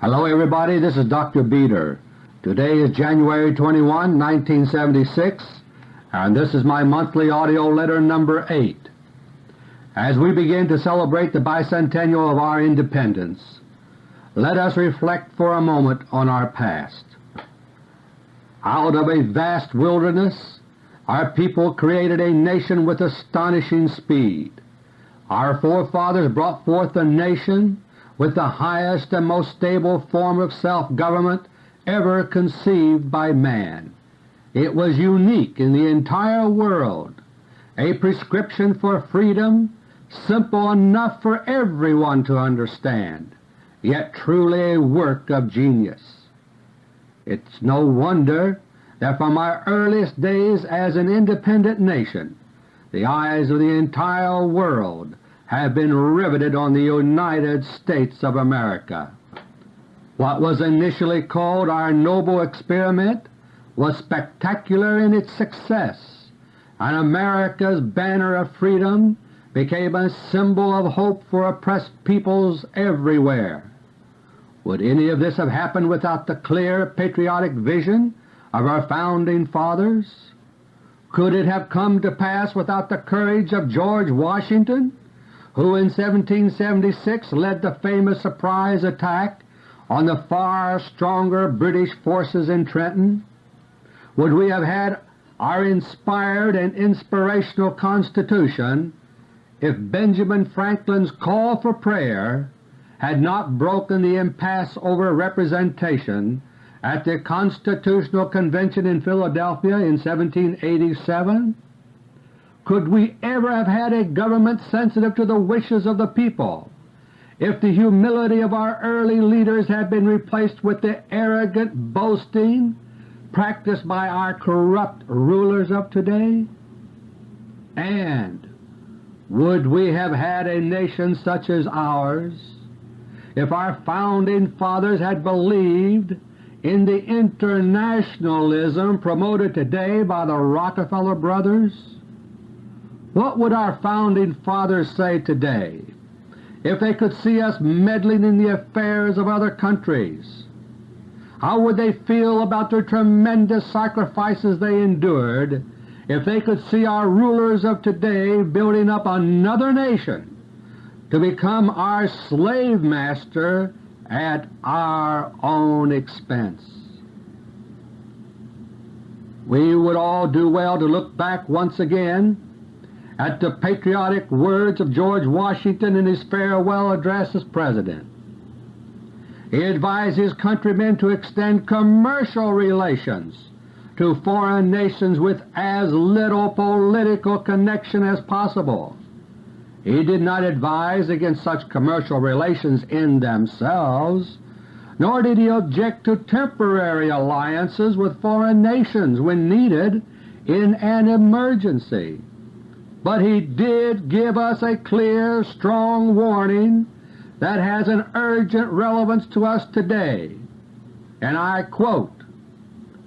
Hello everybody, this is Dr. Beter. Today is January 21, 1976, and this is my monthly AUDIO LETTER No. 8. As we begin to celebrate the bicentennial of our independence, let us reflect for a moment on our past. Out of a vast wilderness our people created a nation with astonishing speed. Our forefathers brought forth a nation with the highest and most stable form of self-government ever conceived by man. It was unique in the entire world, a prescription for freedom simple enough for everyone to understand, yet truly a work of genius. It's no wonder that from our earliest days as an independent nation the eyes of the entire world have been riveted on the United States of America. What was initially called our noble experiment was spectacular in its success, and America's banner of freedom became a symbol of hope for oppressed peoples everywhere. Would any of this have happened without the clear patriotic vision of our Founding Fathers? Could it have come to pass without the courage of George Washington, who in 1776 led the famous surprise attack on the far stronger British forces in Trenton? Would we have had our inspired and inspirational Constitution if Benjamin Franklin's call for prayer had not broken the impasse over representation at the Constitutional Convention in Philadelphia in 1787? Could we ever have had a government sensitive to the wishes of the people if the humility of our early leaders had been replaced with the arrogant boasting practiced by our corrupt rulers of today? And would we have had a nation such as ours if our Founding Fathers had believed in the internationalism promoted today by the Rockefeller brothers? What would our Founding Fathers say today if they could see us meddling in the affairs of other countries? How would they feel about the tremendous sacrifices they endured if they could see our rulers of today building up another nation to become our slave master at our own expense. We would all do well to look back once again at the patriotic words of George Washington in his farewell address as President. He advised his countrymen to extend commercial relations to foreign nations with as little political connection as possible he did not advise against such commercial relations in themselves, nor did he object to temporary alliances with foreign nations when needed in an emergency. But he did give us a clear, strong warning that has an urgent relevance to us today, and I quote,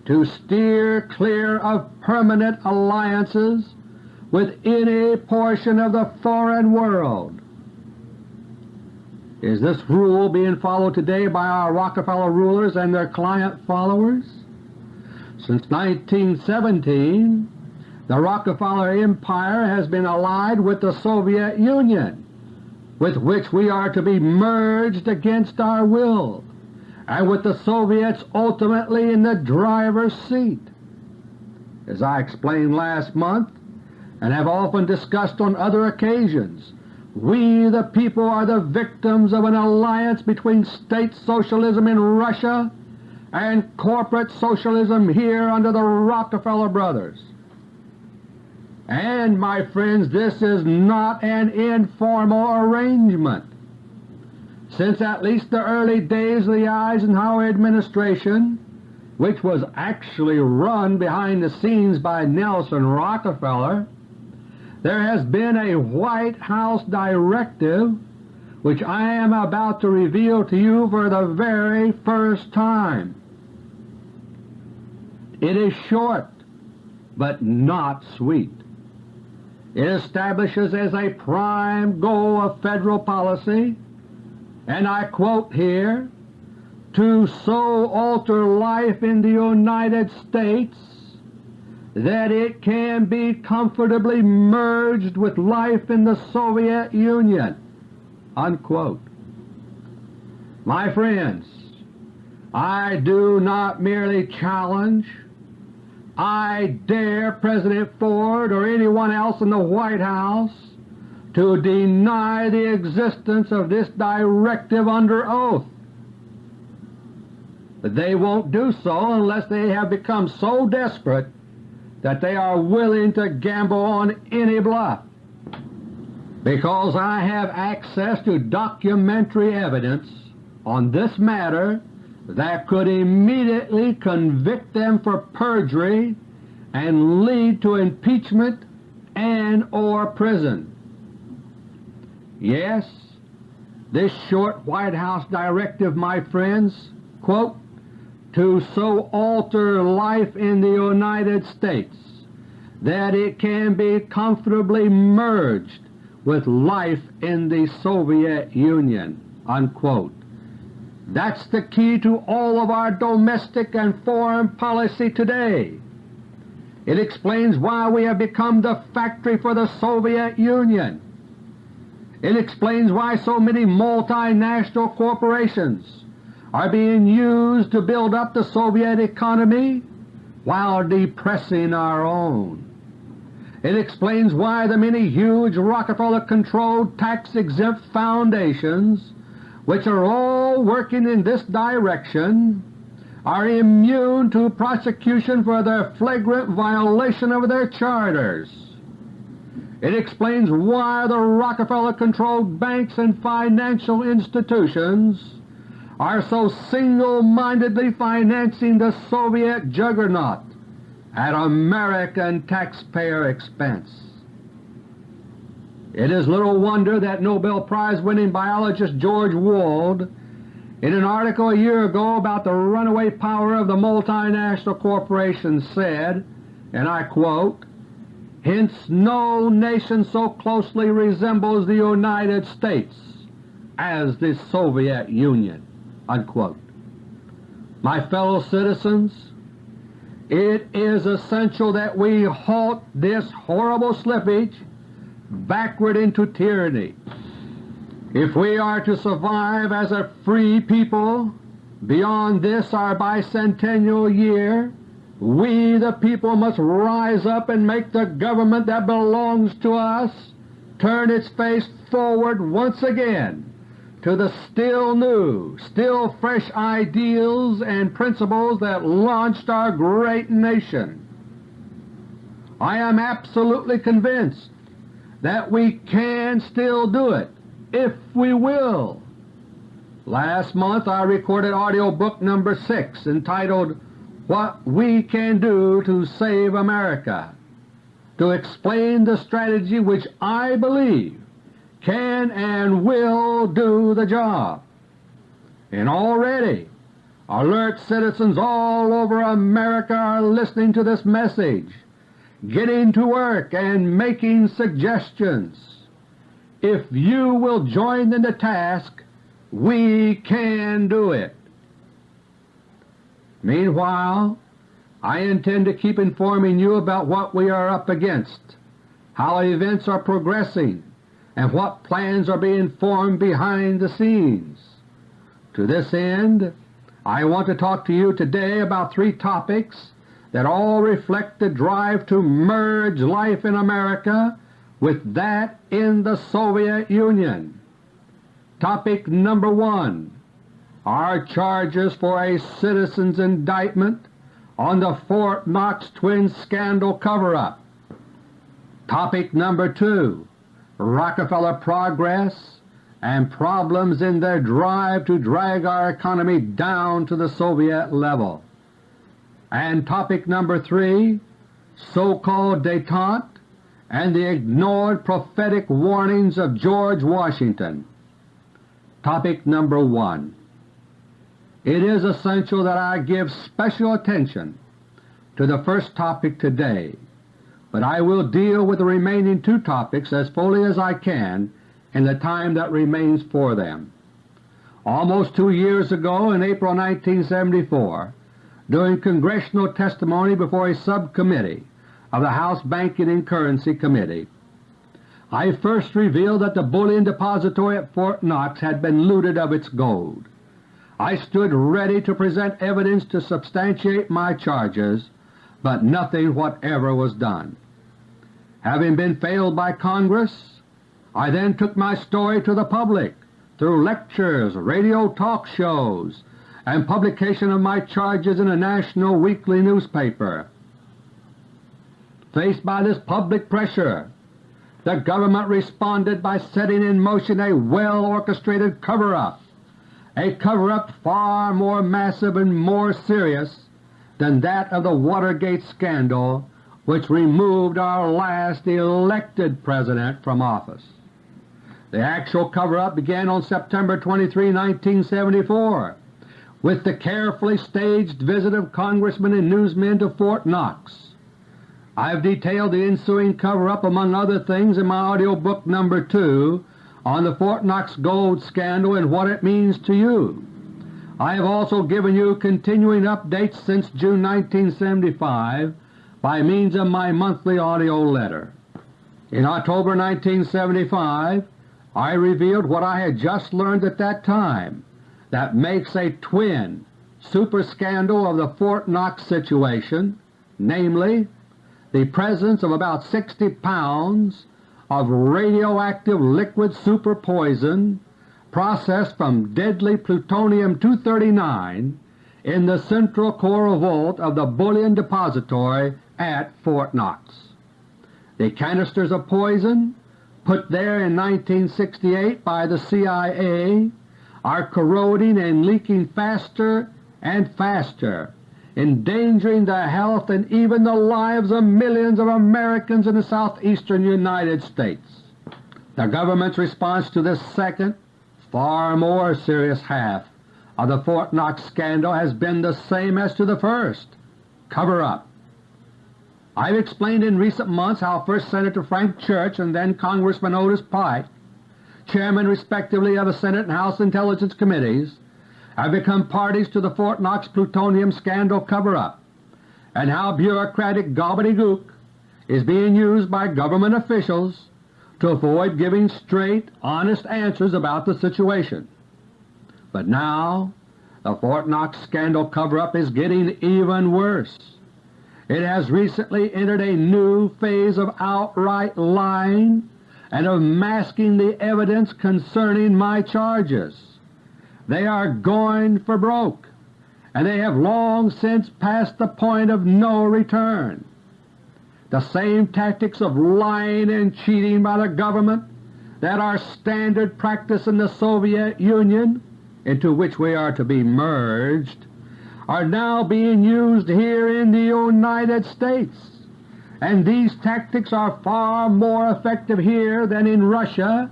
to steer clear of permanent alliances with any portion of the foreign world. Is this rule being followed today by our Rockefeller rulers and their client followers? Since 1917 the Rockefeller Empire has been allied with the Soviet Union, with which we are to be merged against our will, and with the Soviets ultimately in the driver's seat. As I explained last month, and have often discussed on other occasions, we the people are the victims of an alliance between state socialism in Russia and corporate socialism here under the Rockefeller brothers. And, my friends, this is not an informal arrangement. Since at least the early days of the Eisenhower administration, which was actually run behind the scenes by Nelson Rockefeller, there has been a White House directive which I am about to reveal to you for the very first time. It is short, but not sweet. It establishes as a prime goal of Federal policy, and I quote here, to so alter life in the United States that it can be comfortably merged with life in the Soviet Union." Unquote. My friends, I do not merely challenge, I dare President Ford or anyone else in the White House to deny the existence of this directive under oath. But they won't do so unless they have become so desperate that they are willing to gamble on any bluff. Because I have access to documentary evidence on this matter that could immediately convict them for perjury and lead to impeachment and or prison. Yes, this short White House directive, my friends, quote, to so alter life in the United States that it can be comfortably merged with life in the Soviet Union." Unquote. That's the key to all of our domestic and foreign policy today. It explains why we have become the factory for the Soviet Union. It explains why so many multinational corporations are being used to build up the Soviet economy while depressing our own. It explains why the many huge Rockefeller-controlled tax-exempt foundations which are all working in this direction are immune to prosecution for their flagrant violation of their charters. It explains why the Rockefeller-controlled banks and financial institutions are so single-mindedly financing the Soviet juggernaut at American taxpayer expense. It is little wonder that Nobel Prize-winning biologist George Wald, in an article a year ago about the runaway power of the multinational corporations said, and I quote, Hence no nation so closely resembles the United States as the Soviet Union." Unquote. My fellow citizens, it is essential that we halt this horrible slippage backward into tyranny. If we are to survive as a free people beyond this our bicentennial year, we the people must rise up and make the government that belongs to us turn its face forward once again to the still new, still fresh ideals and principles that launched our great nation. I am absolutely convinced that we can still do it if we will. Last month I recorded audio book number 6 entitled What We Can Do to Save America to explain the strategy which I believe can and will do the job. And already alert citizens all over America are listening to this message getting to work and making suggestions. If you will join in the task, we can do it. Meanwhile, I intend to keep informing you about what we are up against, how events are progressing, and what plans are being formed behind the scenes. To this end, I want to talk to you today about three topics that all reflect the drive to merge life in America with that in the Soviet Union. Topic number 1 are charges for a citizen's indictment on the Fort Knox twin scandal cover-up. Topic number 2 Rockefeller progress and problems in their drive to drag our economy down to the Soviet level. And topic number 3, so-called detente and the ignored prophetic warnings of George Washington. Topic number 1. It is essential that I give special attention to the first topic today, but I will deal with the remaining two topics as fully as I can in the time that remains for them. almost two years ago in April 1974 during congressional testimony before a subcommittee of the House Banking and Currency Committee. I first revealed that the bullion depository at Fort Knox had been looted of its gold. I stood ready to present evidence to substantiate my charges, but nothing whatever was done. Having been failed by Congress, I then took my story to the public through lectures, radio talk shows, and publication of my charges in a national weekly newspaper. Faced by this public pressure, the government responded by setting in motion a well-orchestrated cover-up a cover-up far more massive and more serious than that of the Watergate scandal which removed our last elected President from office. The actual cover-up began on September 23, 1974 with the carefully staged visit of Congressmen and newsmen to Fort Knox. I have detailed the ensuing cover-up among other things in my audio book No. 2 on the Fort Knox gold scandal and what it means to you. I have also given you continuing updates since June 1975 by means of my monthly audio letter. In October 1975 I revealed what I had just learned at that time that makes a twin super scandal of the Fort Knox situation, namely the presence of about 60 pounds of radioactive liquid super poison processed from deadly plutonium-239 in the central core vault of the bullion depository at Fort Knox. The canisters of poison put there in 1968 by the CIA are corroding and leaking faster and faster endangering the health and even the lives of millions of Americans in the southeastern United States. The government's response to this second, far more serious half of the Fort Knox scandal has been the same as to the first, cover-up. I've explained in recent months how first Senator Frank Church and then Congressman Otis Pike, chairmen respectively of the Senate and House Intelligence Committees, have become parties to the Fort Knox plutonium scandal cover-up, and how bureaucratic gobbledygook is being used by government officials to avoid giving straight, honest answers about the situation. But now the Fort Knox scandal cover-up is getting even worse. It has recently entered a new phase of outright lying and of masking the evidence concerning my charges. They are going for broke, and they have long since passed the point of no return. The same tactics of lying and cheating by the government that are standard practice in the Soviet Union, into which we are to be merged, are now being used here in the United States, and these tactics are far more effective here than in Russia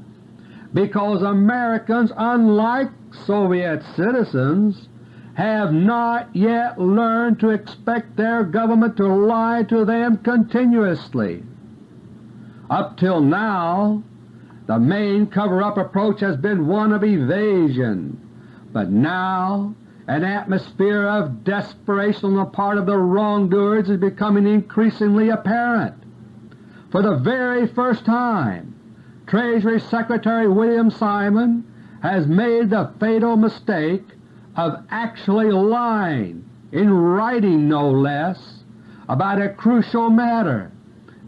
because Americans, unlike Soviet citizens, have not yet learned to expect their government to lie to them continuously. Up till now, the main cover-up approach has been one of evasion, but now an atmosphere of desperation on the part of the wrongdoers is becoming increasingly apparent. For the very first time, Treasury Secretary William Simon has made the fatal mistake of actually lying, in writing no less, about a crucial matter,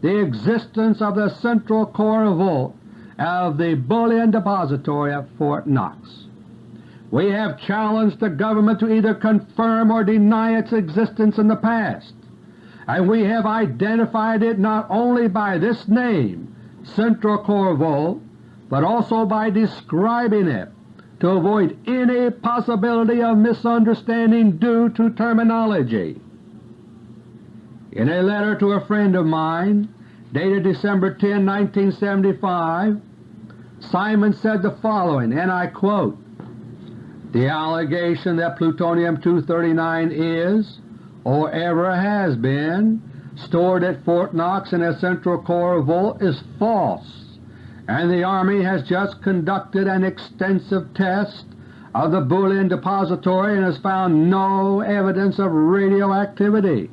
the existence of the central core vault of the bullion depository at Fort Knox. We have challenged the government to either confirm or deny its existence in the past, and we have identified it not only by this name, central core but also by describing it to avoid any possibility of misunderstanding due to terminology. In a letter to a friend of mine dated December 10, 1975, Simon said the following, and I quote, The allegation that plutonium-239 is, or ever has been, stored at Fort Knox in a central core vault is false, and the Army has just conducted an extensive test of the Bullion Depository and has found no evidence of radioactivity.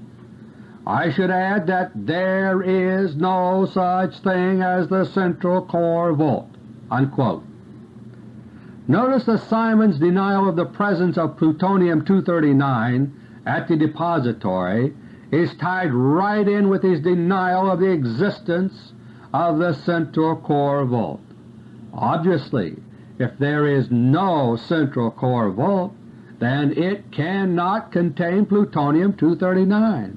I should add that there is no such thing as the central core vault." Unquote. Notice that Simon's denial of the presence of plutonium-239 at the depository is tied right in with his denial of the existence of the central core vault. Obviously, if there is no central core vault, then it cannot contain plutonium-239.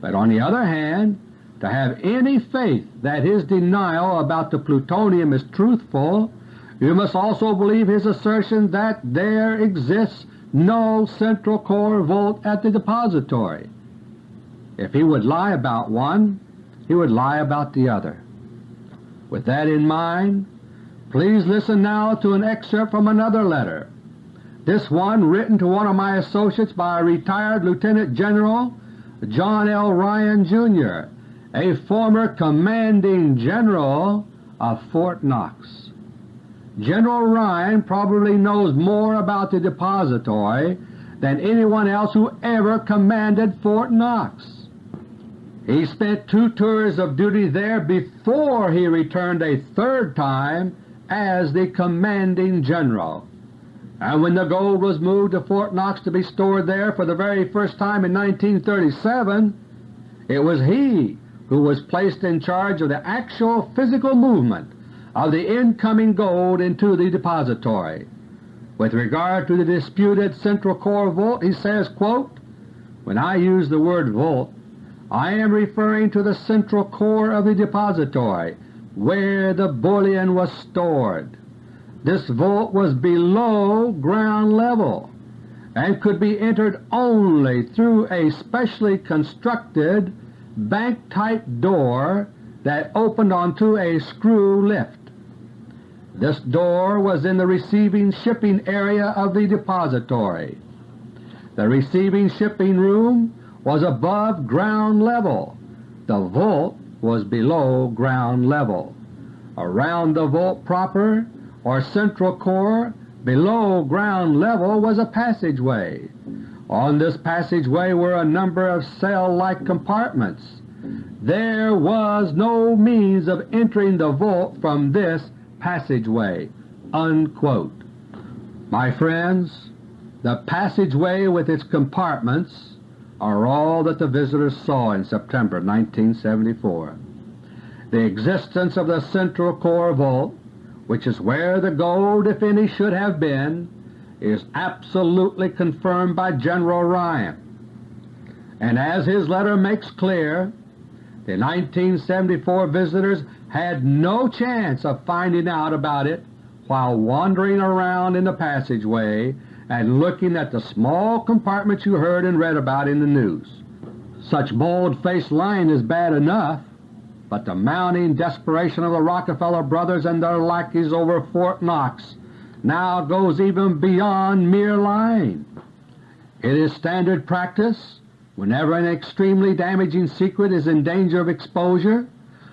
But on the other hand, to have any faith that his denial about the plutonium is truthful, you must also believe his assertion that there exists no central core vault at the depository. If he would lie about one, he would lie about the other. With that in mind, please listen now to an excerpt from another letter, this one written to one of my associates by retired Lieutenant General John L. Ryan, Jr., a former commanding general of Fort Knox. General Ryan probably knows more about the depository than anyone else who ever commanded Fort Knox. He spent two tours of duty there before he returned a third time as the commanding general. And when the gold was moved to Fort Knox to be stored there for the very first time in 1937, it was he who was placed in charge of the actual physical movement of the incoming gold into the depository. With regard to the disputed central core vault, he says, quote, When I use the word vault, I am referring to the central core of the depository, where the bullion was stored. This vault was below ground level and could be entered only through a specially constructed bank-type door that opened onto a screw lift. This door was in the receiving shipping area of the depository. The receiving shipping room was above ground level. The vault was below ground level. Around the vault proper or central core below ground level was a passageway. On this passageway were a number of cell-like compartments. There was no means of entering the vault from this passageway." Unquote. My friends, the passageway with its compartments are all that the visitors saw in September 1974. The existence of the central core vault which is where the gold, if any, should have been, is absolutely confirmed by General Ryan. And as his letter makes clear, the 1974 visitors had no chance of finding out about it while wandering around in the passageway and looking at the small compartments you heard and read about in the news. Such bold-faced lying is bad enough, but the mounting desperation of the Rockefeller brothers and their lackeys over Fort Knox now goes even beyond mere lying. It is standard practice, whenever an extremely damaging secret is in danger of exposure,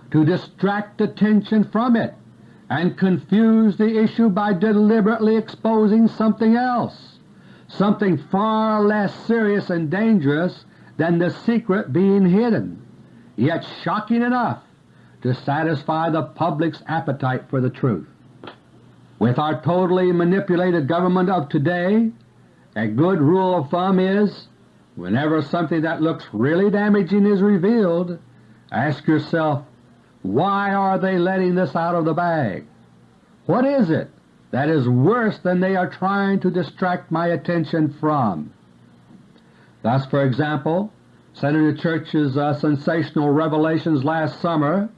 to distract attention from it and confuse the issue by deliberately exposing something else, something far less serious and dangerous than the secret being hidden, yet shocking enough to satisfy the public's appetite for the truth. With our totally manipulated government of today, a good rule of thumb is, whenever something that looks really damaging is revealed, ask yourself, why are they letting this out of the bag? What is it that is worse than they are trying to distract my attention from? Thus, for example, Senator Church's uh, sensational revelations last summer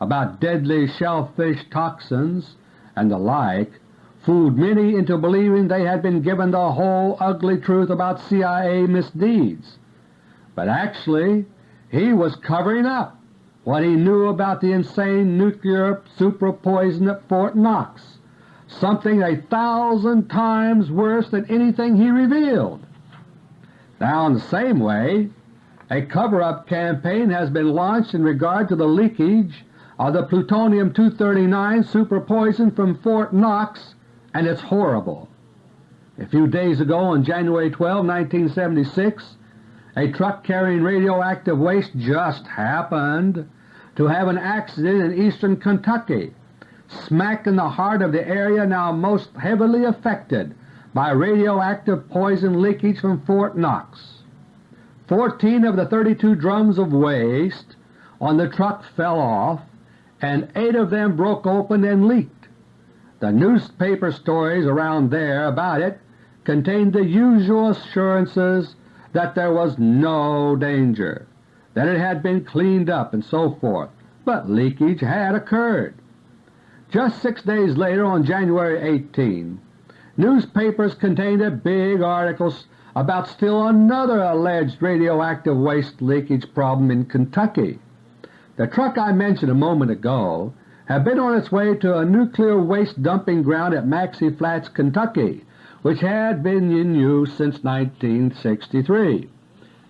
about deadly shellfish toxins and the like fooled many into believing they had been given the whole ugly truth about CIA misdeeds. But actually he was covering up what he knew about the insane nuclear super-poison at Fort Knox, something a thousand times worse than anything he revealed. Now in the same way, a cover-up campaign has been launched in regard to the leakage of the plutonium-239 super poison from Fort Knox, and it's horrible. A few days ago on January 12, 1976, a truck carrying radioactive waste just happened to have an accident in eastern Kentucky, smack in the heart of the area now most heavily affected by radioactive poison leakage from Fort Knox. Fourteen of the 32 drums of waste on the truck fell off and eight of them broke open and leaked. The newspaper stories around there about it contained the usual assurances that there was no danger, that it had been cleaned up and so forth, but leakage had occurred. Just six days later, on January 18, newspapers contained a big article about still another alleged radioactive waste leakage problem in Kentucky. The truck I mentioned a moment ago had been on its way to a nuclear waste dumping ground at Maxey Flats, Kentucky, which had been in use since 1963.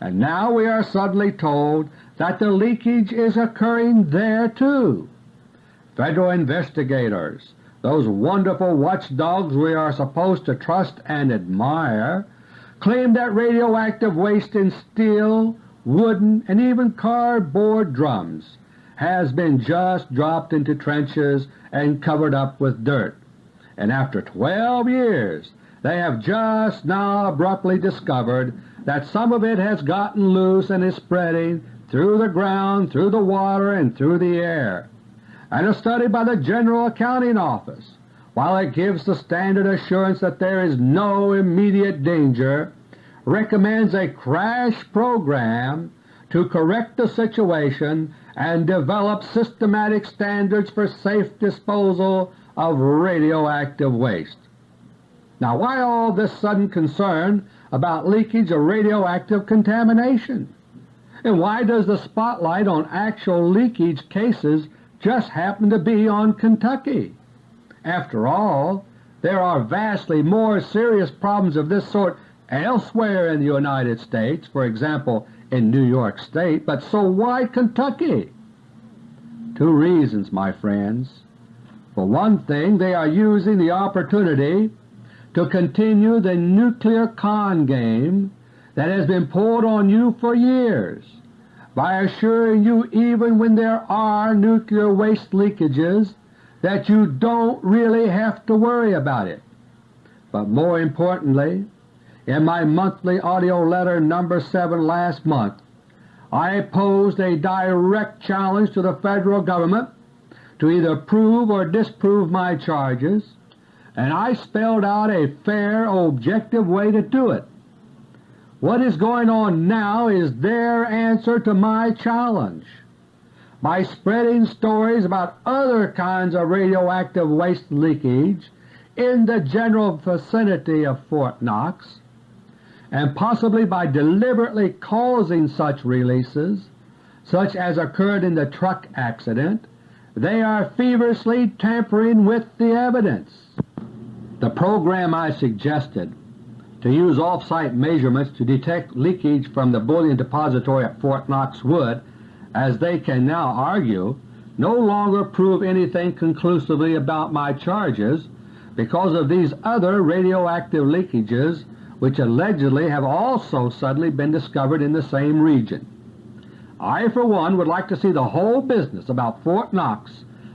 And now we are suddenly told that the leakage is occurring there too. Federal investigators, those wonderful watchdogs we are supposed to trust and admire, claim that radioactive waste in steel, wooden, and even cardboard drums has been just dropped into trenches and covered up with dirt, and after 12 years they have just now abruptly discovered that some of it has gotten loose and is spreading through the ground, through the water, and through the air. And a study by the General Accounting Office, while it gives the standard assurance that there is no immediate danger, recommends a crash program to correct the situation and develop systematic standards for safe disposal of radioactive waste. Now why all this sudden concern about leakage of radioactive contamination? And why does the spotlight on actual leakage cases just happen to be on Kentucky? After all, there are vastly more serious problems of this sort elsewhere in the United States, for example in New York State, but so why Kentucky? Two reasons, my friends. For one thing, they are using the opportunity to continue the nuclear con game that has been pulled on you for years by assuring you even when there are nuclear waste leakages that you don't really have to worry about it. But more importantly, in my monthly AUDIO LETTER No. 7 last month, I posed a direct challenge to the Federal Government to either prove or disprove my charges, and I spelled out a fair, objective way to do it. What is going on now is their answer to my challenge. By spreading stories about other kinds of radioactive waste leakage in the general vicinity of Fort Knox, and possibly by deliberately causing such releases, such as occurred in the truck accident, they are feverishly tampering with the evidence. The program I suggested to use off-site measurements to detect leakage from the bullion depository at Fort Knox would, as they can now argue, no longer prove anything conclusively about my charges because of these other radioactive leakages which allegedly have also suddenly been discovered in the same region. I for one would like to see the whole business about Fort Knox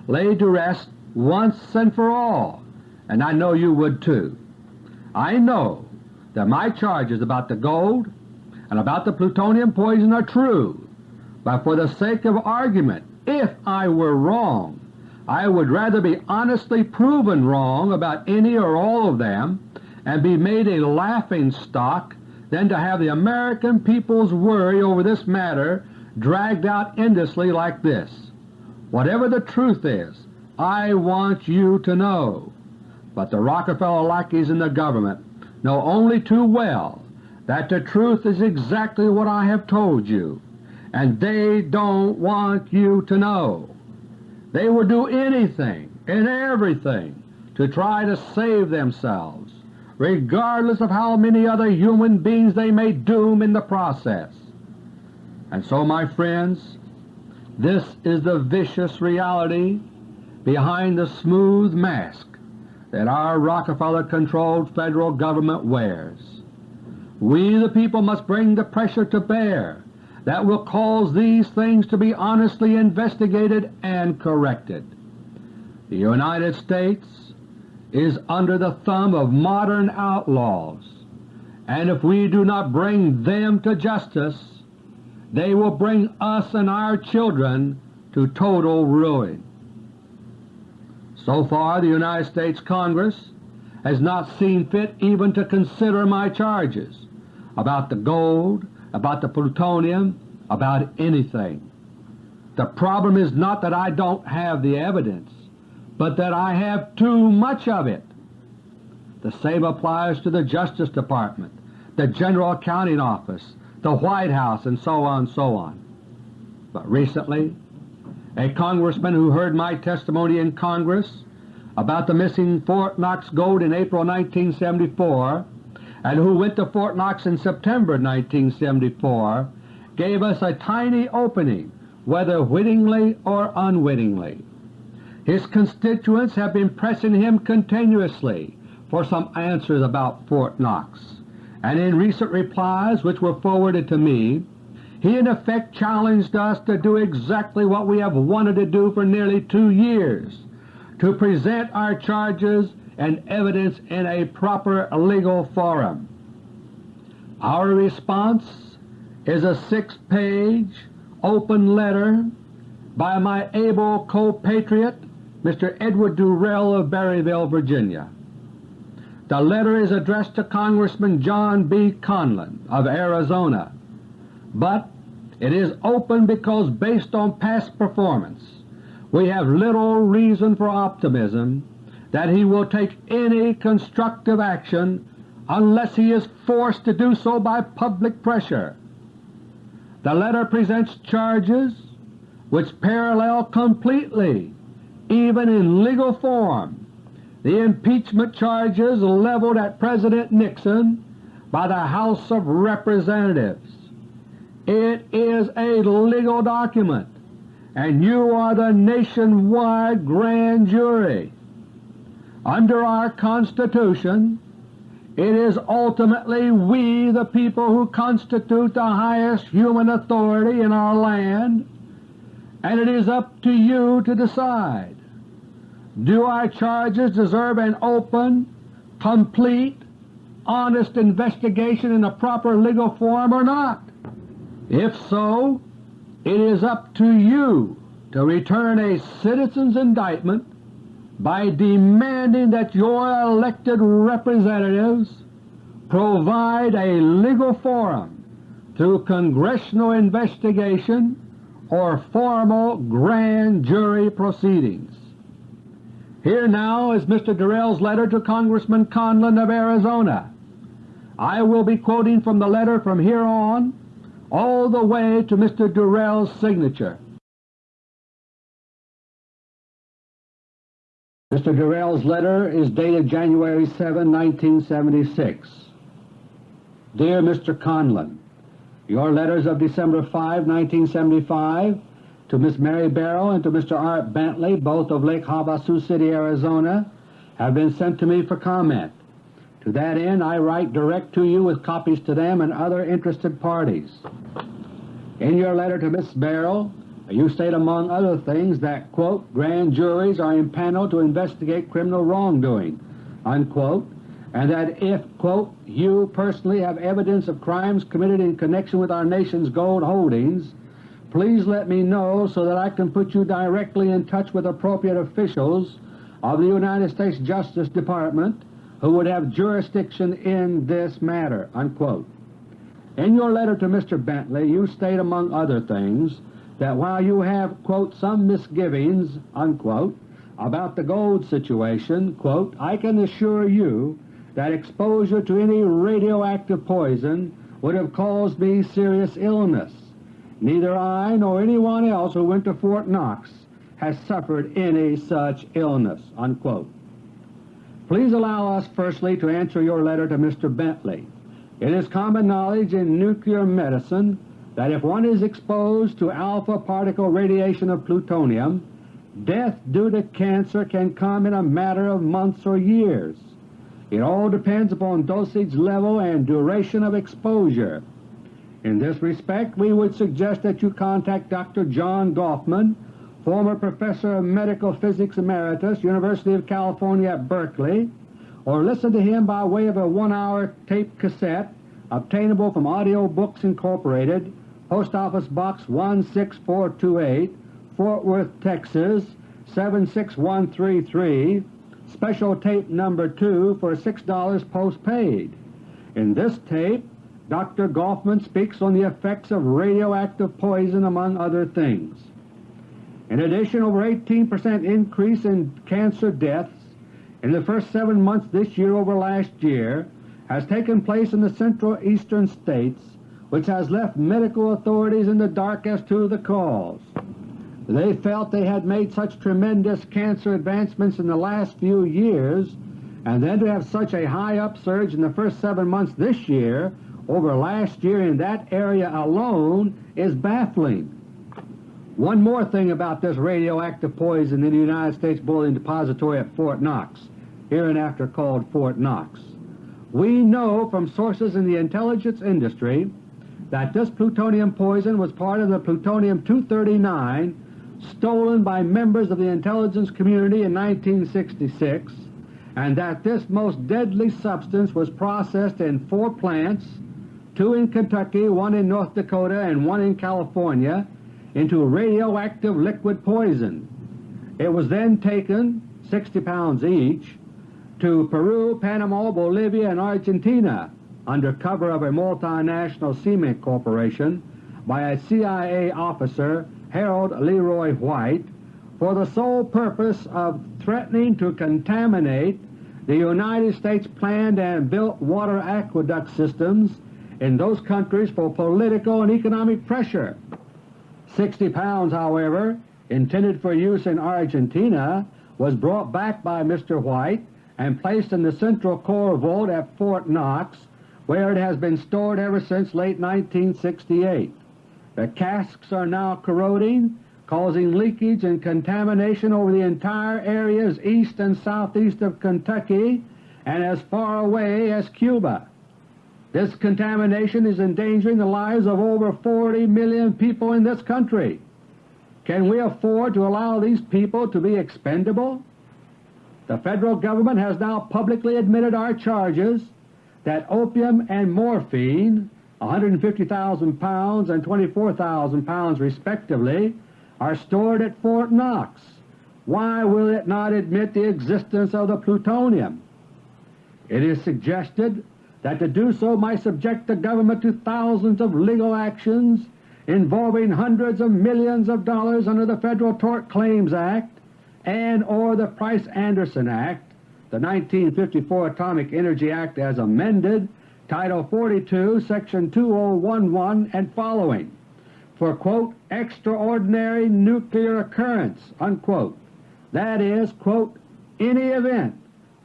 laid to rest once and for all, and I know you would too. I know that my charges about the gold and about the plutonium poison are true, but for the sake of argument, if I were wrong, I would rather be honestly proven wrong about any or all of them and be made a laughing stock than to have the American people's worry over this matter dragged out endlessly like this. Whatever the truth is, I want you to know. But the Rockefeller lackeys in the government know only too well that the truth is exactly what I have told you, and they don't want you to know. They will do anything and everything to try to save themselves regardless of how many other human beings they may doom in the process. And so, my friends, this is the vicious reality behind the smooth mask that our Rockefeller-controlled Federal Government wears. We the people must bring the pressure to bear that will cause these things to be honestly investigated and corrected. The United States is under the thumb of modern outlaws, and if we do not bring them to justice, they will bring us and our children to total ruin. So far the United States Congress has not seen fit even to consider my charges about the gold, about the plutonium, about anything. The problem is not that I don't have the evidence, but that I have too much of it. The same applies to the Justice Department, the General Accounting Office, the White House, and so on so on. But recently a congressman who heard my testimony in Congress about the missing Fort Knox gold in April 1974 and who went to Fort Knox in September 1974 gave us a tiny opening, whether wittingly or unwittingly. His constituents have been pressing him continuously for some answers about Fort Knox, and in recent replies which were forwarded to me he in effect challenged us to do exactly what we have wanted to do for nearly two years, to present our charges and evidence in a proper legal forum. Our response is a six-page open letter by my able co-patriot Mr. Edward Durrell of Berryville, Virginia. The letter is addressed to Congressman John B. Conlan of Arizona but it is open because based on past performance we have little reason for optimism that he will take any constructive action unless he is forced to do so by public pressure. The letter presents charges which parallel completely, even in legal form, the impeachment charges leveled at President Nixon by the House of Representatives. It is a legal document, and you are the nationwide grand jury. Under our Constitution, it is ultimately we the people who constitute the highest human authority in our land, and it is up to you to decide. Do our charges deserve an open, complete, honest investigation in a proper legal form or not? If so, it is up to you to return a citizen's indictment by demanding that your elected representatives provide a legal forum through congressional investigation or formal grand jury proceedings. Here now is Mr. Durrell's letter to Congressman Conlan of Arizona. I will be quoting from the letter from here on all the way to Mr. Durrell's signature. Mr. Durrell's letter is dated January 7, 1976. Dear Mr. Conlan, Your letters of December 5, 1975 to Miss Mary Barrow and to Mr. Art Bentley, both of Lake Havasu City, Arizona, have been sent to me for comment. To that end I write direct to you with copies to them and other interested parties. In your letter to Miss Barrow you state among other things that, quote, grand juries are impaneled to investigate criminal wrongdoing, unquote, and that if, quote, you personally have evidence of crimes committed in connection with our nation's gold holdings, please let me know so that I can put you directly in touch with appropriate officials of the United States Justice Department who would have jurisdiction in this matter." Unquote. In your letter to Mr. Bentley you state among other things that while you have quote, "some misgivings" unquote, about the gold situation, quote, "I can assure you that exposure to any radioactive poison would have caused me serious illness. Neither I nor anyone else who went to Fort Knox has suffered any such illness." Unquote. Please allow us firstly to answer your letter to Mr. Bentley. It is common knowledge in nuclear medicine that if one is exposed to alpha particle radiation of plutonium, death due to cancer can come in a matter of months or years. It all depends upon dosage level and duration of exposure. In this respect we would suggest that you contact Dr. John Gofman, former Professor of Medical Physics Emeritus, University of California at Berkeley, or listen to him by way of a one-hour tape cassette obtainable from Audio Books Incorporated, Post Office Box 16428, Fort Worth, Texas 76133, special tape number 2 for $6 postpaid. In this tape Dr. Gofman speaks on the effects of radioactive poison among other things. In addition, over 18 percent increase in cancer deaths in the first seven months this year over last year has taken place in the central eastern states, which has left medical authorities in the dark as to the cause. They felt they had made such tremendous cancer advancements in the last few years, and then to have such a high upsurge in the first seven months this year over last year in that area alone is baffling. One more thing about this radioactive poison in the United States Bullion Depository at Fort Knox, hereinafter called Fort Knox. We know from sources in the intelligence industry that this plutonium poison was part of the plutonium-239 stolen by members of the intelligence community in 1966 and that this most deadly substance was processed in four plants two in Kentucky, one in North Dakota, and one in California, into radioactive liquid poison. It was then taken, 60 pounds each, to Peru, Panama, Bolivia, and Argentina under cover of a multinational cement corporation by a CIA officer, Harold Leroy White, for the sole purpose of threatening to contaminate the United States planned and built water aqueduct systems in those countries for political and economic pressure. 60 pounds, however, intended for use in Argentina, was brought back by Mr. White and placed in the Central Core Vault at Fort Knox, where it has been stored ever since late 1968. The casks are now corroding, causing leakage and contamination over the entire areas east and southeast of Kentucky and as far away as Cuba. This contamination is endangering the lives of over 40 million people in this country. Can we afford to allow these people to be expendable? The Federal Government has now publicly admitted our charges that opium and morphine 150,000 pounds and 24,000 pounds respectively are stored at Fort Knox. Why will it not admit the existence of the plutonium? It is suggested that to do so might subject the government to thousands of legal actions involving hundreds of millions of dollars under the Federal Tort Claims Act and or the Price-Anderson Act, the 1954 Atomic Energy Act as amended, Title 42, Section 2011 and following, for quote, extraordinary nuclear occurrence, unquote. That is, quote, any event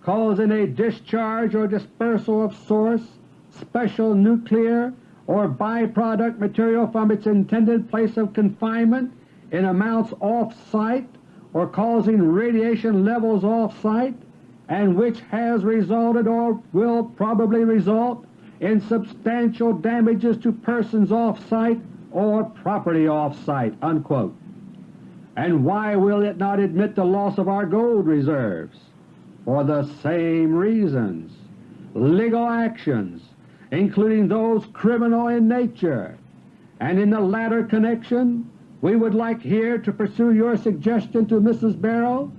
causing a discharge or dispersal of source, special nuclear or byproduct material from its intended place of confinement in amounts off-site or causing radiation levels off-site and which has resulted or will probably result in substantial damages to persons off-site or property off-site." And why will it not admit the loss of our gold reserves? For the same reasons. Legal actions, including those criminal in nature, and in the latter connection we would like here to pursue your suggestion to Mrs. Barrow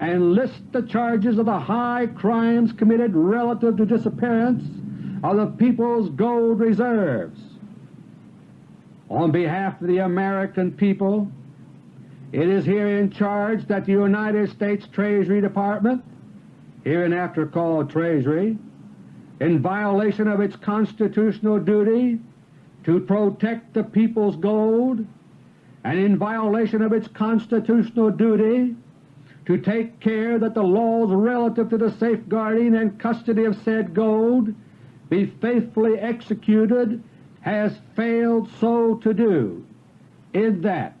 and list the charges of the high crimes committed relative to disappearance of the people's gold reserves. On behalf of the American people, it is herein charged that the United States Treasury Department hereinafter called Treasury, in violation of its constitutional duty to protect the people's gold and in violation of its constitutional duty to take care that the laws relative to the safeguarding and custody of said gold be faithfully executed has failed so to do, in that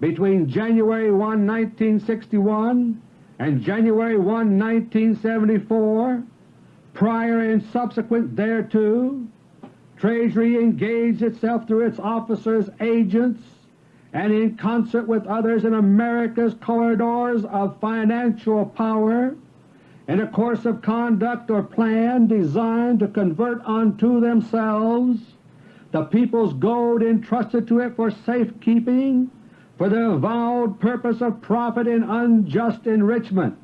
between January 1, 1961 and January 1, 1974, prior and subsequent thereto, Treasury engaged itself through its officers, agents, and in concert with others in America's corridors of financial power in a course of conduct or plan designed to convert unto themselves the people's gold entrusted to it for safekeeping for the avowed purpose of profit and unjust enrichment,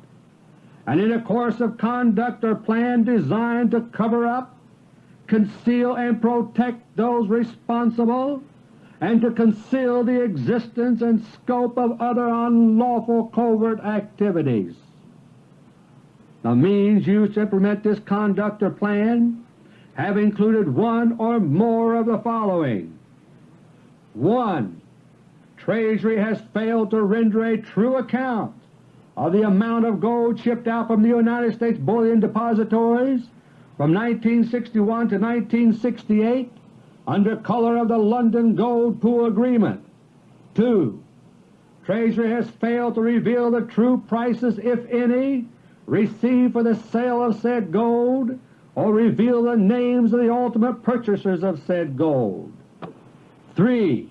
and in a course of conduct or plan designed to cover up, conceal and protect those responsible, and to conceal the existence and scope of other unlawful covert activities. The means used to implement this conduct or plan have included one or more of the following. 1. Treasury has failed to render a true account of the amount of gold shipped out from the United States Bullion Depositories from 1961 to 1968 under color of the London Gold Pool Agreement. 2. Treasury has failed to reveal the true prices, if any, received for the sale of said gold or reveal the names of the ultimate purchasers of said gold. 3.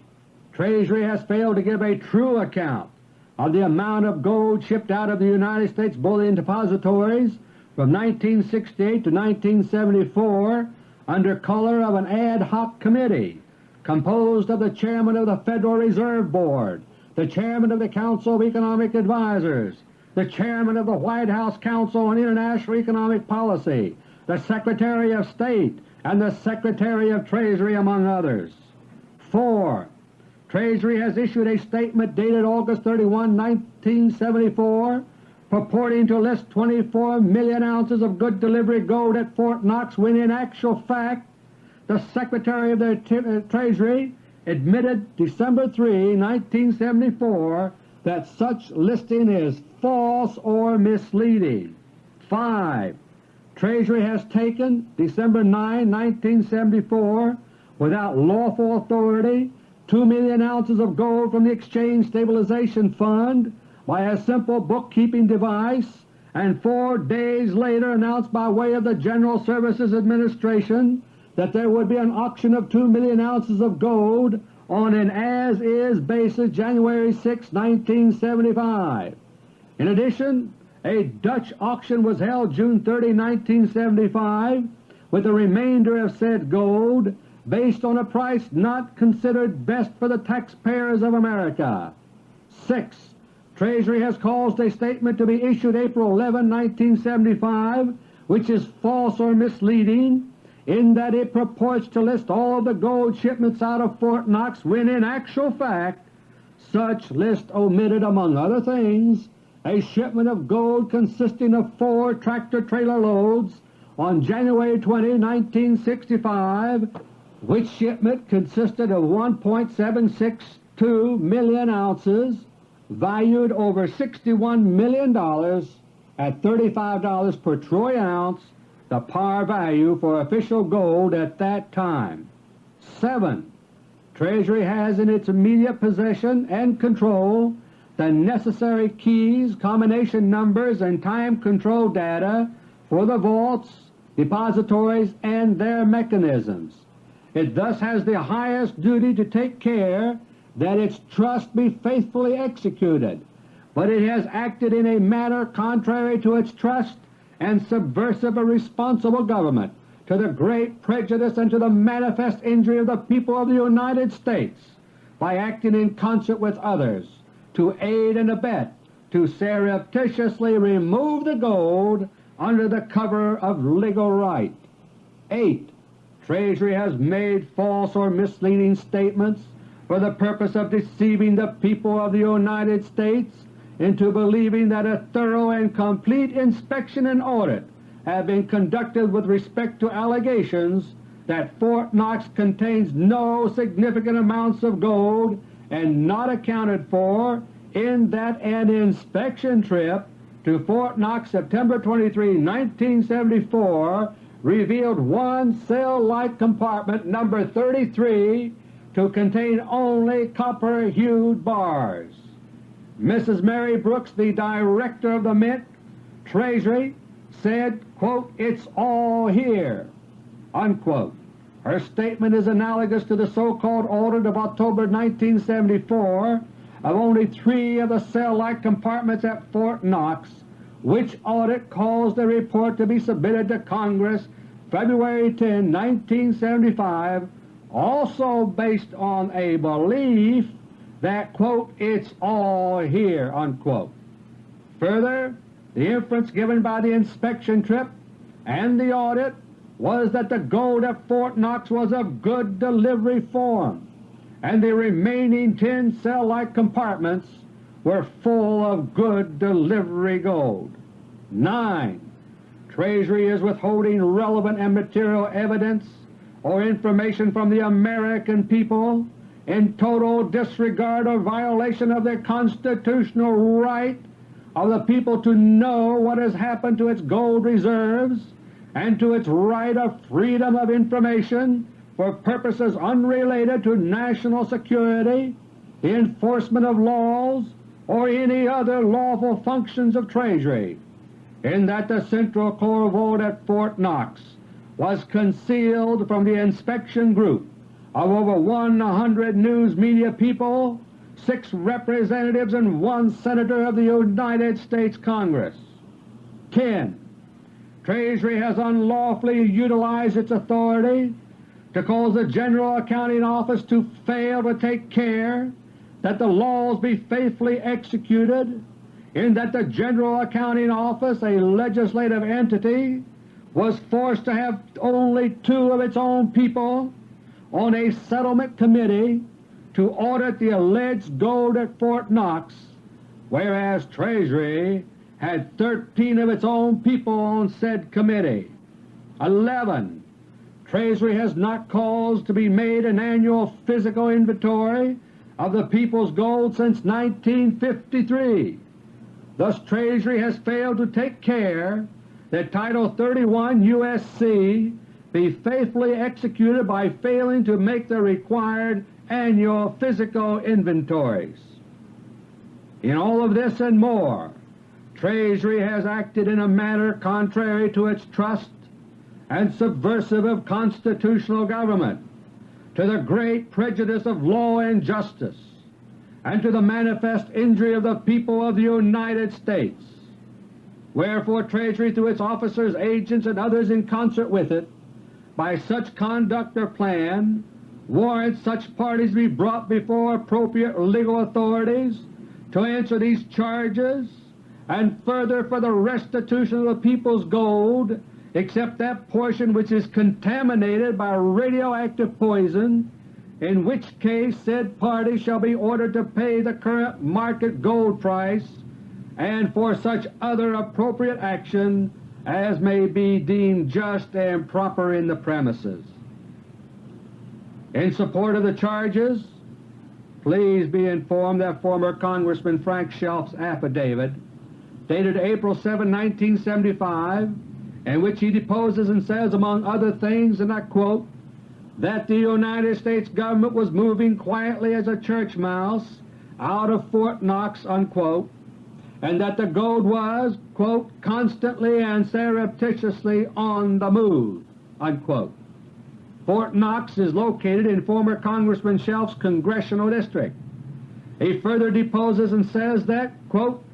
Treasury has failed to give a true account of the amount of gold shipped out of the United States Bullion Depositories from 1968 to 1974 under color of an ad hoc committee composed of the Chairman of the Federal Reserve Board, the Chairman of the Council of Economic Advisers, the Chairman of the White House Council on International Economic Policy, the Secretary of State, and the Secretary of Treasury among others. 4. Treasury has issued a statement dated August 31, 1974 purporting to list 24 million ounces of good delivery gold at Fort Knox when in actual fact the Secretary of the uh, Treasury admitted December 3, 1974 that such listing is false or misleading. 5. Treasury has taken December 9, 1974 without lawful authority 2 million ounces of gold from the Exchange Stabilization Fund by a simple bookkeeping device and four days later announced by way of the General Services Administration that there would be an auction of 2 million ounces of gold on an as-is basis January 6, 1975. In addition, a Dutch auction was held June 30, 1975 with the remainder of said gold based on a price not considered best for the taxpayers of America. 6. Treasury has caused a statement to be issued April 11, 1975, which is false or misleading in that it purports to list all of the gold shipments out of Fort Knox when in actual fact such list omitted among other things a shipment of gold consisting of four tractor-trailer loads on January 20, 1965 which shipment consisted of 1.762 million ounces valued over $61 million at $35 per troy ounce, the par value for official gold at that time. 7. Treasury has in its immediate possession and control the necessary keys, combination numbers, and time control data for the vaults, depositories, and their mechanisms. It thus has the highest duty to take care that its trust be faithfully executed, but it has acted in a manner contrary to its trust and subversive of responsible government, to the great prejudice and to the manifest injury of the people of the United States, by acting in concert with others to aid and abet to surreptitiously remove the gold under the cover of legal right. 8. Treasury has made false or misleading statements for the purpose of deceiving the people of the United States into believing that a thorough and complete inspection and audit have been conducted with respect to allegations that Fort Knox contains no significant amounts of gold and not accounted for in that an inspection trip to Fort Knox September 23, 1974 revealed one cell-like compartment number 33 to contain only copper-hued bars. Mrs. Mary Brooks, the Director of the Mint Treasury, said, quote, It's all here. Unquote. Her statement is analogous to the so-called audit of October 1974 of only three of the cell-like compartments at Fort Knox, which audit caused a report to be submitted to Congress February 10, 1975, also based on a belief that, quote, it's all here, unquote. Further, the inference given by the inspection trip and the audit was that the gold at Fort Knox was of good delivery form, and the remaining ten cell-like compartments were full of good delivery gold. 9. Treasury is withholding relevant and material evidence or information from the American people in total disregard or violation of the constitutional right of the people to know what has happened to its gold reserves and to its right of freedom of information for purposes unrelated to national security, the enforcement of laws, or any other lawful functions of Treasury, in that the Central Core Vault at Fort Knox was concealed from the inspection group of over 100 news media people, six representatives, and one Senator of the United States Congress. 10. Treasury has unlawfully utilized its authority to cause the General Accounting Office to fail to take care that the laws be faithfully executed, in that the General Accounting Office, a legislative entity, was forced to have only two of its own people on a settlement committee to audit the alleged gold at Fort Knox, whereas Treasury had 13 of its own people on said committee. 11. Treasury has not caused to be made an annual physical inventory of the people's gold since 1953. Thus Treasury has failed to take care that Title 31 U.S.C. be faithfully executed by failing to make the required annual physical inventories. In all of this and more, Treasury has acted in a manner contrary to its trust and subversive of constitutional government, to the great prejudice of law and justice, and to the manifest injury of the people of the United States. Wherefore Treasury through its officers, agents, and others in concert with it, by such conduct or plan, warrants such parties be brought before appropriate legal authorities to answer these charges, and further for the restitution of the people's gold except that portion which is contaminated by radioactive poison, in which case said party shall be ordered to pay the current market gold price and for such other appropriate action as may be deemed just and proper in the premises. In support of the charges, please be informed that former Congressman Frank Chelf's affidavit, dated April 7, 1975, in which he deposes and says, among other things, and I quote, that the United States Government was moving quietly as a church mouse out of Fort Knox, unquote, and that the gold was, quote, constantly and surreptitiously on the move. Unquote. Fort Knox is located in former Congressman Chelf's congressional district. He further deposes and says that, quote,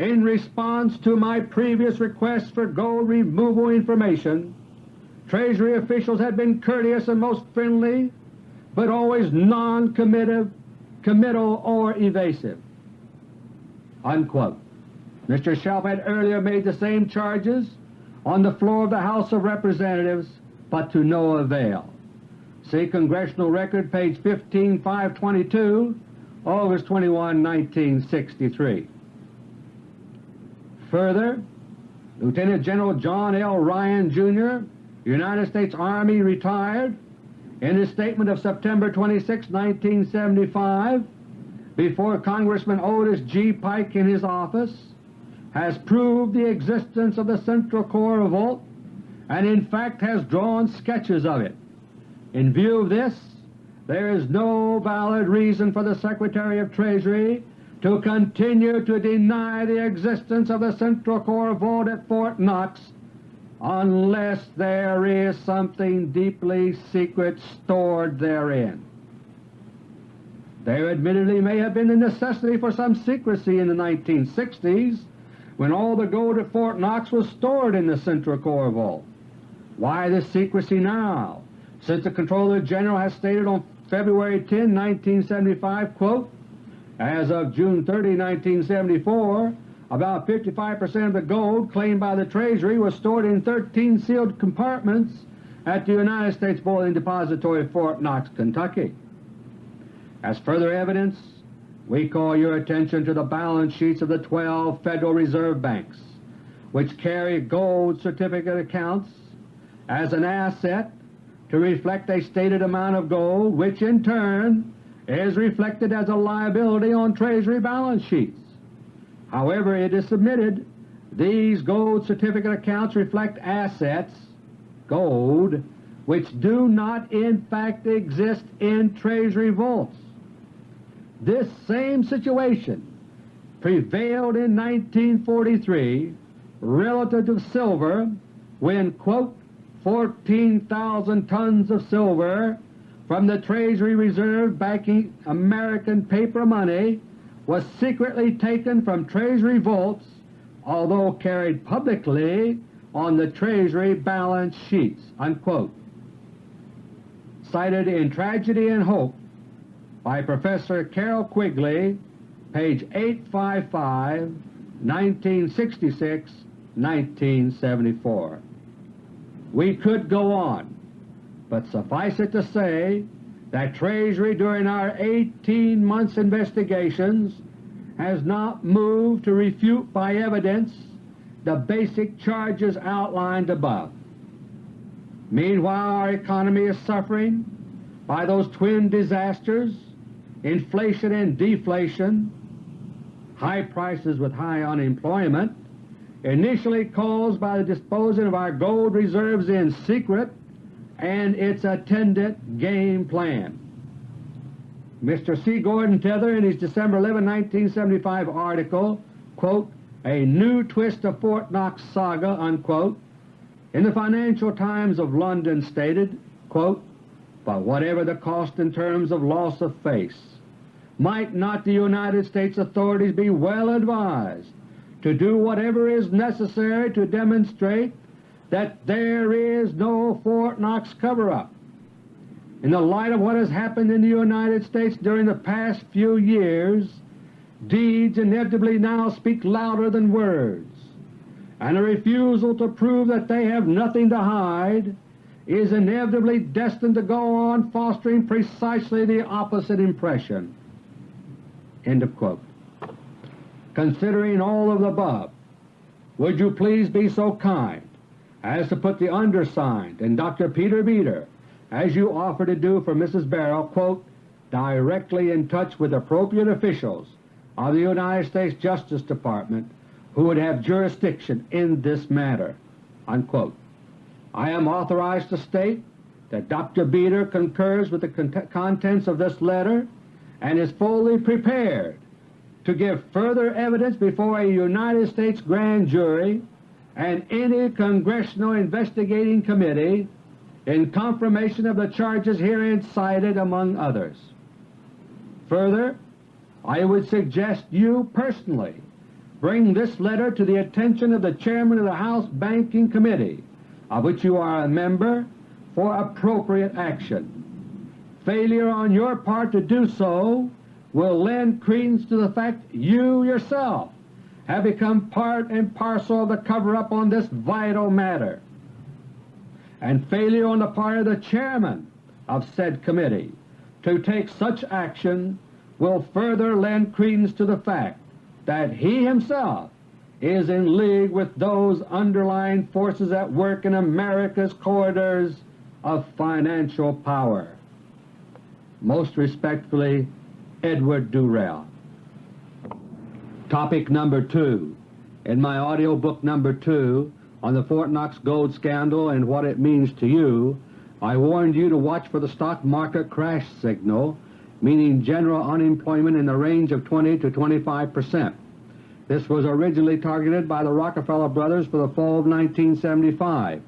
in response to my previous request for gold removal information, Treasury officials had been courteous and most friendly, but always non-committal or evasive. Unquote. Mr. Chelf had earlier made the same charges on the floor of the House of Representatives, but to no avail. See Congressional Record, page 15522, August 21, 1963. Further, Lieutenant General John L. Ryan, Jr., United States Army retired, in his statement of September 26, 1975, before Congressman Otis G. Pike in his office, has proved the existence of the Central Core revolt and in fact has drawn sketches of it. In view of this, there is no valid reason for the Secretary of Treasury to continue to deny the existence of the Central Core Vault at Fort Knox unless there is something deeply secret stored therein. There admittedly may have been a necessity for some secrecy in the 1960s when all the gold at Fort Knox was stored in the Central Core Vault. Why this secrecy now, since the Comptroller General has stated on February 10, 1975, quote, as of June 30, 1974, about 55 percent of the gold claimed by the Treasury was stored in 13 sealed compartments at the United States Bullion Depository, Fort Knox, Kentucky. As further evidence, we call your attention to the balance sheets of the 12 Federal Reserve Banks, which carry gold certificate accounts as an asset to reflect a stated amount of gold, which in turn is reflected as a liability on Treasury balance sheets. However, it is submitted these gold certificate accounts reflect assets, gold, which do not in fact exist in Treasury vaults. This same situation prevailed in 1943 relative to silver when, quote, 14,000 tons of silver from the Treasury Reserve backing American paper money was secretly taken from Treasury vaults although carried publicly on the Treasury balance sheets." Unquote. Cited in Tragedy and Hope by Professor Carroll Quigley, page 855, 1966-1974. We could go on, but suffice it to say that Treasury during our 18 months investigations has not moved to refute by evidence the basic charges outlined above. Meanwhile our economy is suffering by those twin disasters, inflation and deflation, high prices with high unemployment, initially caused by the disposing of our gold reserves in secret and its attendant game plan. Mr. C. Gordon Tether in his December 11, 1975 article, quote, A New Twist of Fort Knox Saga, unquote, in the Financial Times of London stated, quote, But whatever the cost in terms of loss of face, might not the United States authorities be well advised to do whatever is necessary to demonstrate that there is no Fort Knox cover-up. In the light of what has happened in the United States during the past few years, deeds inevitably now speak louder than words, and a refusal to prove that they have nothing to hide is inevitably destined to go on fostering precisely the opposite impression. End of quote. Considering all of the above, would you please be so kind as to put the undersigned and Dr. Peter Beter, as you offer to do for Mrs. Barrow, quote, directly in touch with appropriate officials of the United States Justice Department who would have jurisdiction in this matter." Unquote. I am authorized to state that Dr. Beter concurs with the contents of this letter and is fully prepared to give further evidence before a United States grand jury and any Congressional Investigating Committee in confirmation of the charges herein cited among others. Further, I would suggest you personally bring this letter to the attention of the Chairman of the House Banking Committee, of which you are a member, for appropriate action. Failure on your part to do so will lend credence to the fact you yourself have become part and parcel of the cover-up on this vital matter, and failure on the part of the Chairman of said committee to take such action will further lend credence to the fact that he himself is in league with those underlying forces at work in America's corridors of financial power. Most respectfully, Edward Durell. Topic number 2 In my audio book number 2 on the Fort Knox gold scandal and what it means to you, I warned you to watch for the stock market crash signal, meaning general unemployment in the range of 20 to 25 percent. This was originally targeted by the Rockefeller brothers for the fall of 1975,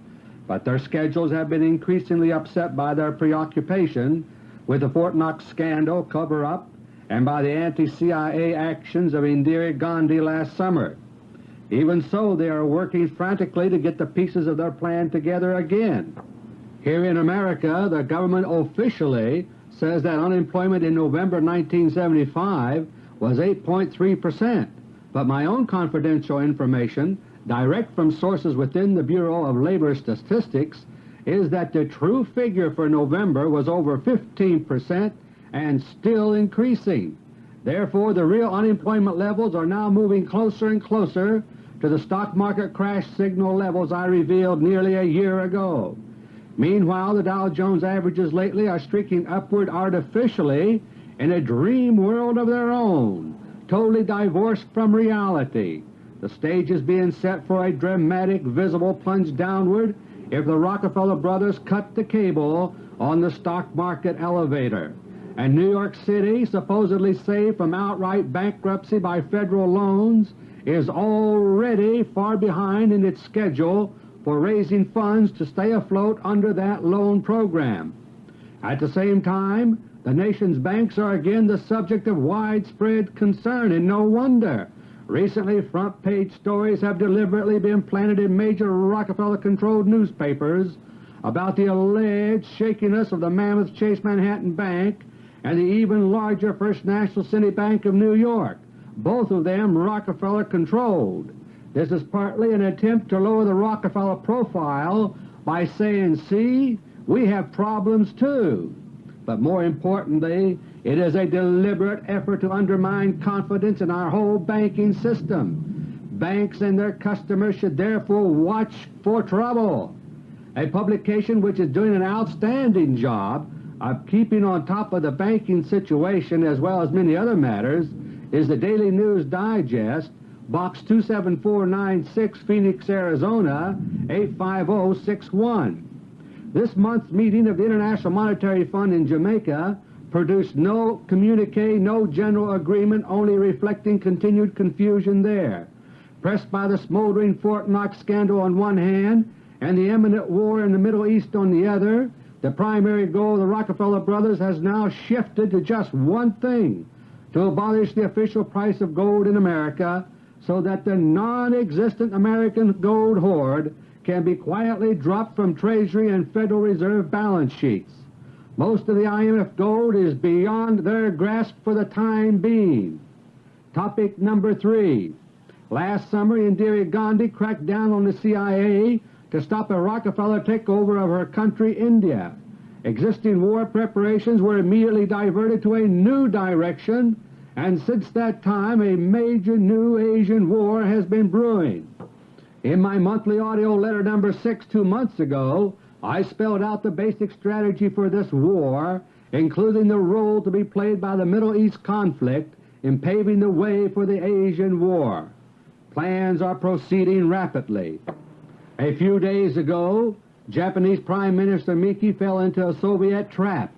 but their schedules have been increasingly upset by their preoccupation with the Fort Knox scandal cover-up and by the anti-CIA actions of Indira Gandhi last summer. Even so, they are working frantically to get the pieces of their plan together again. Here in America, the government officially says that unemployment in November 1975 was 8.3 percent, but my own confidential information, direct from sources within the Bureau of Labor Statistics, is that the true figure for November was over 15 percent and still increasing. Therefore, the real unemployment levels are now moving closer and closer to the stock market crash signal levels I revealed nearly a year ago. Meanwhile, the Dow Jones averages lately are streaking upward artificially in a dream world of their own, totally divorced from reality. The stage is being set for a dramatic visible plunge downward if the Rockefeller brothers cut the cable on the stock market elevator and New York City, supposedly saved from outright bankruptcy by Federal loans, is already far behind in its schedule for raising funds to stay afloat under that loan program. At the same time, the nation's banks are again the subject of widespread concern, and no wonder. Recently front-page stories have deliberately been planted in major Rockefeller-controlled newspapers about the alleged shakiness of the Mammoth Chase Manhattan Bank and the even larger First National City Bank of New York, both of them Rockefeller-controlled. This is partly an attempt to lower the Rockefeller profile by saying, see, we have problems too. But more importantly, it is a deliberate effort to undermine confidence in our whole banking system. Banks and their customers should therefore watch for trouble. A publication which is doing an outstanding job of keeping on top of the banking situation as well as many other matters is the Daily News Digest, Box 27496, Phoenix, Arizona 85061. This month's meeting of the International Monetary Fund in Jamaica produced no communique, no general agreement, only reflecting continued confusion there. Pressed by the smoldering Fort Knox scandal on one hand and the imminent war in the Middle East on the other, the primary goal of the Rockefeller brothers has now shifted to just one thing, to abolish the official price of gold in America so that the non-existent American gold hoard can be quietly dropped from Treasury and Federal Reserve balance sheets. Most of the IMF gold is beyond their grasp for the time being. Topic number 3. Last summer Indira Gandhi cracked down on the CIA to stop a Rockefeller takeover of her country, India. Existing war preparations were immediately diverted to a new direction, and since that time a major new Asian war has been brewing. In my monthly AUDIO LETTER No. 6 two months ago, I spelled out the basic strategy for this war, including the role to be played by the Middle East conflict in paving the way for the Asian war. Plans are proceeding rapidly. A few days ago, Japanese Prime Minister Miki fell into a Soviet trap.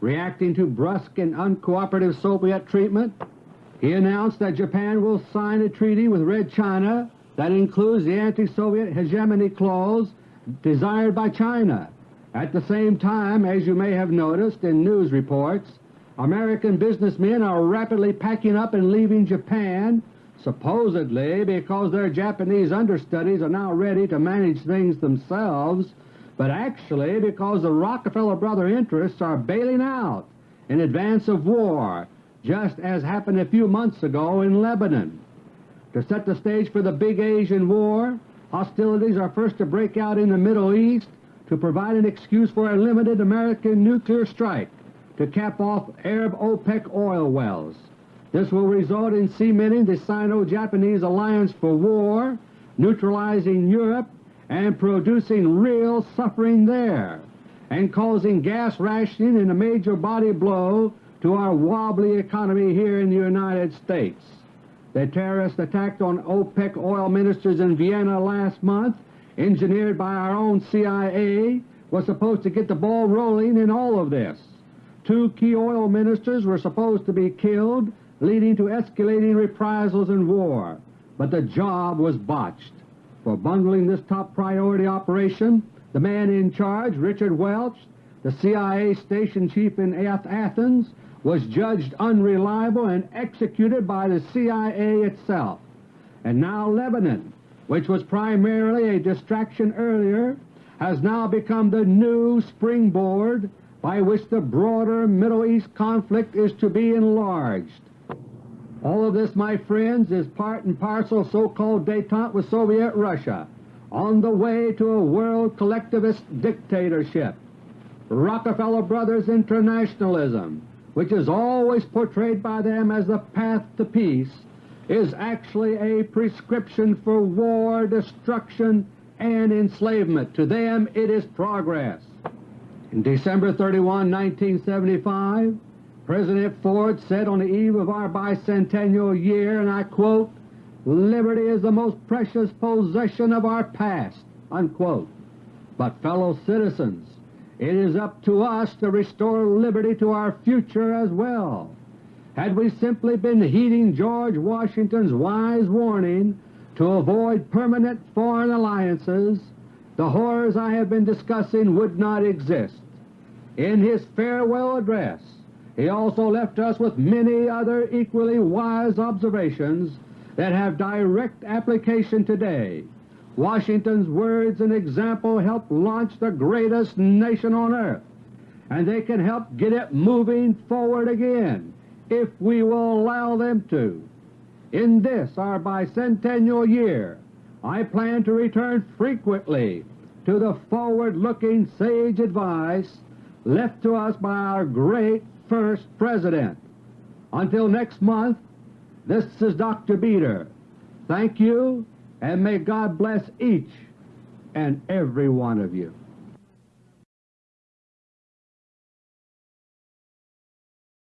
Reacting to brusque and uncooperative Soviet treatment, he announced that Japan will sign a treaty with Red China that includes the anti-Soviet hegemony clause desired by China. At the same time, as you may have noticed in news reports, American businessmen are rapidly packing up and leaving Japan supposedly because their Japanese understudies are now ready to manage things themselves, but actually because the Rockefeller brother interests are bailing out in advance of war, just as happened a few months ago in Lebanon. To set the stage for the big Asian war, hostilities are first to break out in the Middle East to provide an excuse for a limited American nuclear strike to cap off Arab OPEC oil wells. This will result in cementing the Sino-Japanese alliance for war, neutralizing Europe, and producing real suffering there, and causing gas rationing and a major body blow to our wobbly economy here in the United States. The terrorist attack on OPEC oil ministers in Vienna last month, engineered by our own CIA, was supposed to get the ball rolling in all of this. Two key oil ministers were supposed to be killed, leading to escalating reprisals and war, but the job was botched. For bungling this top priority operation, the man in charge, Richard Welch, the CIA station chief in Athens, was judged unreliable and executed by the CIA itself. And now Lebanon, which was primarily a distraction earlier, has now become the new springboard by which the broader Middle East conflict is to be enlarged. All of this, my friends, is part and parcel of so-called detente with Soviet Russia on the way to a world collectivist dictatorship. Rockefeller Brothers internationalism, which is always portrayed by them as the path to peace, is actually a prescription for war, destruction, and enslavement. To them it is progress. In December 31, 1975, President Ford said on the eve of our bicentennial year, and I quote, Liberty is the most precious possession of our past, unquote. But fellow citizens, it is up to us to restore liberty to our future as well. Had we simply been heeding George Washington's wise warning to avoid permanent foreign alliances, the horrors I have been discussing would not exist. In his farewell address, he also left us with many other equally wise observations that have direct application today. Washington's words and example helped launch the greatest nation on earth, and they can help get it moving forward again if we will allow them to. In this, our bicentennial year, I plan to return frequently to the forward-looking sage advice left to us by our great first President. Until next month, this is Dr. Beter. Thank you, and may God bless each and every one of you.